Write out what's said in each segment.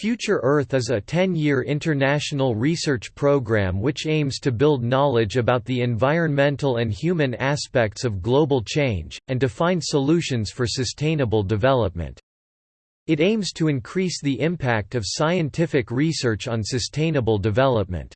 Future Earth is a 10-year international research program which aims to build knowledge about the environmental and human aspects of global change, and to find solutions for sustainable development. It aims to increase the impact of scientific research on sustainable development.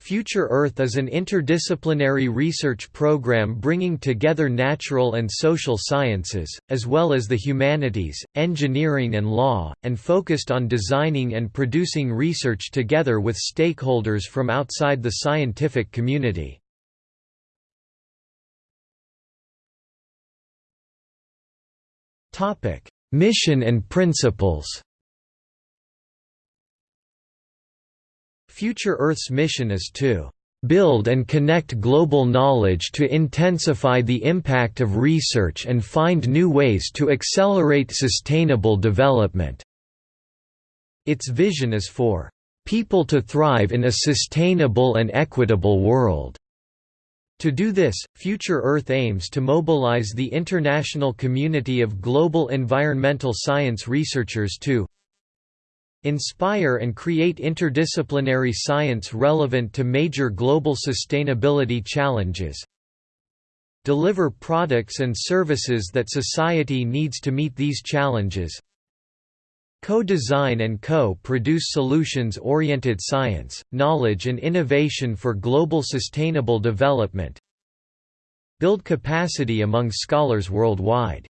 Future Earth is an interdisciplinary research program bringing together natural and social sciences, as well as the humanities, engineering and law, and focused on designing and producing research together with stakeholders from outside the scientific community. Mission and principles Future Earth's mission is to build and connect global knowledge to intensify the impact of research and find new ways to accelerate sustainable development." Its vision is for "...people to thrive in a sustainable and equitable world." To do this, Future Earth aims to mobilize the international community of global environmental science researchers to Inspire and create interdisciplinary science relevant to major global sustainability challenges. Deliver products and services that society needs to meet these challenges. Co-design and co-produce solutions-oriented science, knowledge and innovation for global sustainable development. Build capacity among scholars worldwide.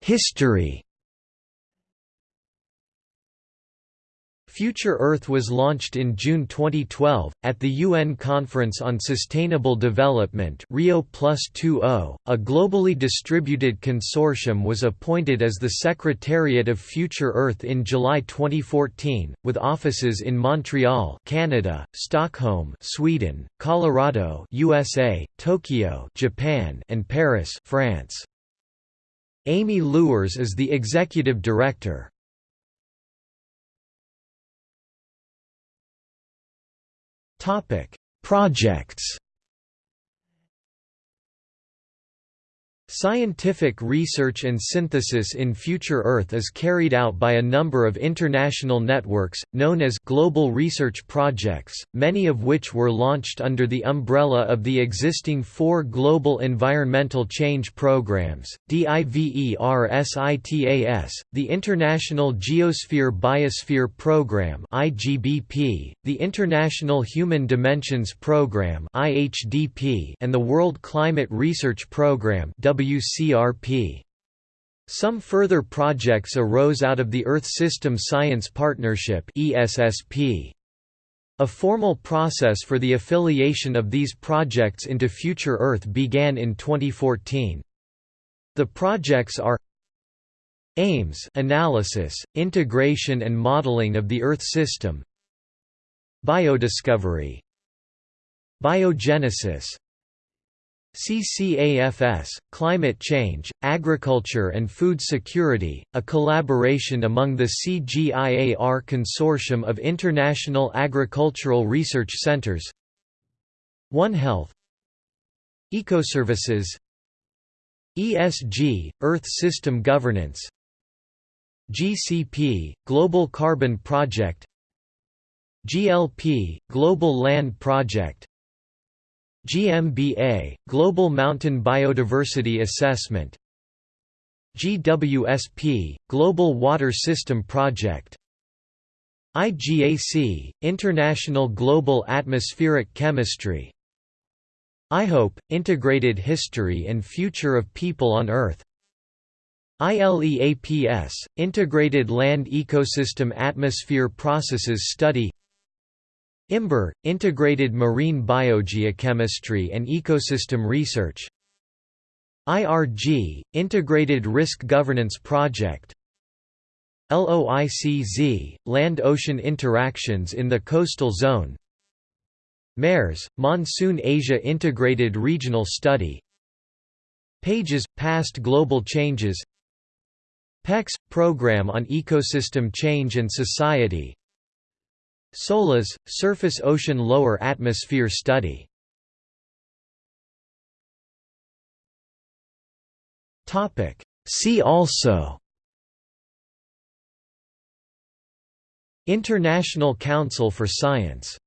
History Future Earth was launched in June 2012, at the UN Conference on Sustainable Development +20, a globally distributed consortium was appointed as the Secretariat of Future Earth in July 2014, with offices in Montreal Canada, Stockholm Sweden, Colorado USA, Tokyo Japan, and Paris France. Amy Luers is the executive director. Topic: Projects Scientific research and synthesis in Future Earth is carried out by a number of international networks, known as global research projects, many of which were launched under the umbrella of the existing four global environmental change programs, DIVERSITAS, the International Geosphere Biosphere Program the International Human Dimensions Program and the World Climate Research Program WCRP. Some further projects arose out of the Earth System Science Partnership ESSP. A formal process for the affiliation of these projects into Future Earth began in 2014. The projects are AIMS analysis, integration and modeling of the Earth system Biodiscovery Biogenesis CCAFS, Climate Change, Agriculture and Food Security, a collaboration among the CGIAR Consortium of International Agricultural Research Centers. One Health. Ecoservices. ESG, Earth System Governance. GCP, Global Carbon Project. GLP, Global Land Project GMBA, Global Mountain Biodiversity Assessment. GWSP, Global Water System Project. IGAC, International Global Atmospheric Chemistry. IHOPE, Integrated History and Future of People on Earth. ILEAPS, Integrated Land Ecosystem Atmosphere Processes Study IMBER, Integrated Marine Biogeochemistry and Ecosystem Research. IRG, Integrated Risk Governance Project. LOICZ, Land-Ocean Interactions in the Coastal Zone. MAIRS, Monsoon Asia Integrated Regional Study. Pages – Past Global Changes. PECS – Program on Ecosystem Change and Society SOLAS, Surface Ocean Lower Atmosphere Study. See also. International Council for Science